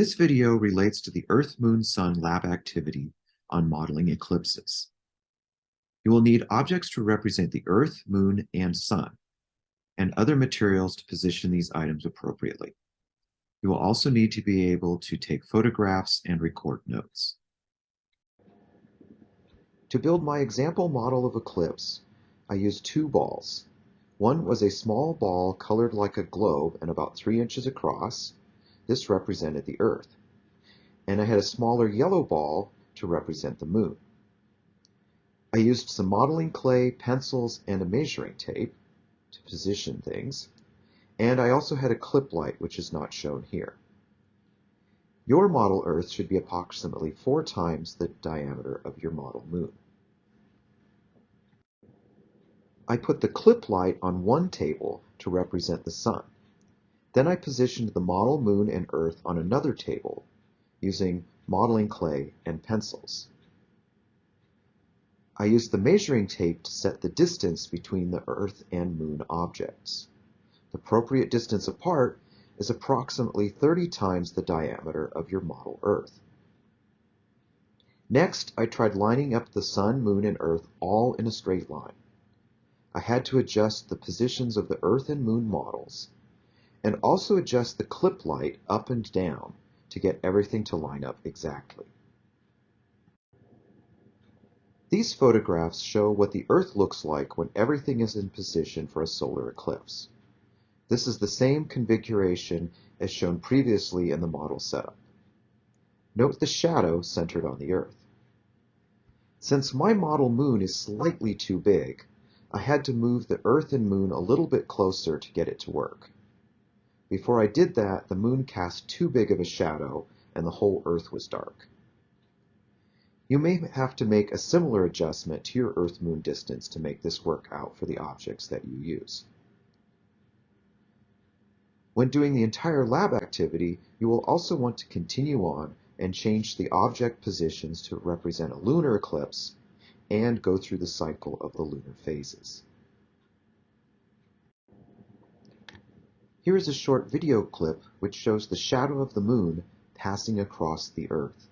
This video relates to the Earth-Moon-Sun lab activity on modeling eclipses. You will need objects to represent the Earth, Moon, and Sun, and other materials to position these items appropriately. You will also need to be able to take photographs and record notes. To build my example model of eclipse, I used two balls. One was a small ball colored like a globe and about three inches across. This represented the Earth. And I had a smaller yellow ball to represent the Moon. I used some modeling clay, pencils, and a measuring tape to position things. And I also had a clip light, which is not shown here. Your model Earth should be approximately four times the diameter of your model Moon. I put the clip light on one table to represent the Sun. Then I positioned the model Moon and Earth on another table using modeling clay and pencils. I used the measuring tape to set the distance between the Earth and Moon objects. The appropriate distance apart is approximately 30 times the diameter of your model Earth. Next, I tried lining up the Sun, Moon, and Earth all in a straight line. I had to adjust the positions of the Earth and Moon models, and also adjust the clip light up and down to get everything to line up exactly. These photographs show what the Earth looks like when everything is in position for a solar eclipse. This is the same configuration as shown previously in the model setup. Note the shadow centered on the Earth. Since my model moon is slightly too big, I had to move the Earth and Moon a little bit closer to get it to work. Before I did that, the Moon cast too big of a shadow and the whole Earth was dark. You may have to make a similar adjustment to your Earth-Moon distance to make this work out for the objects that you use. When doing the entire lab activity, you will also want to continue on and change the object positions to represent a lunar eclipse and go through the cycle of the lunar phases. Here is a short video clip which shows the shadow of the moon passing across the Earth.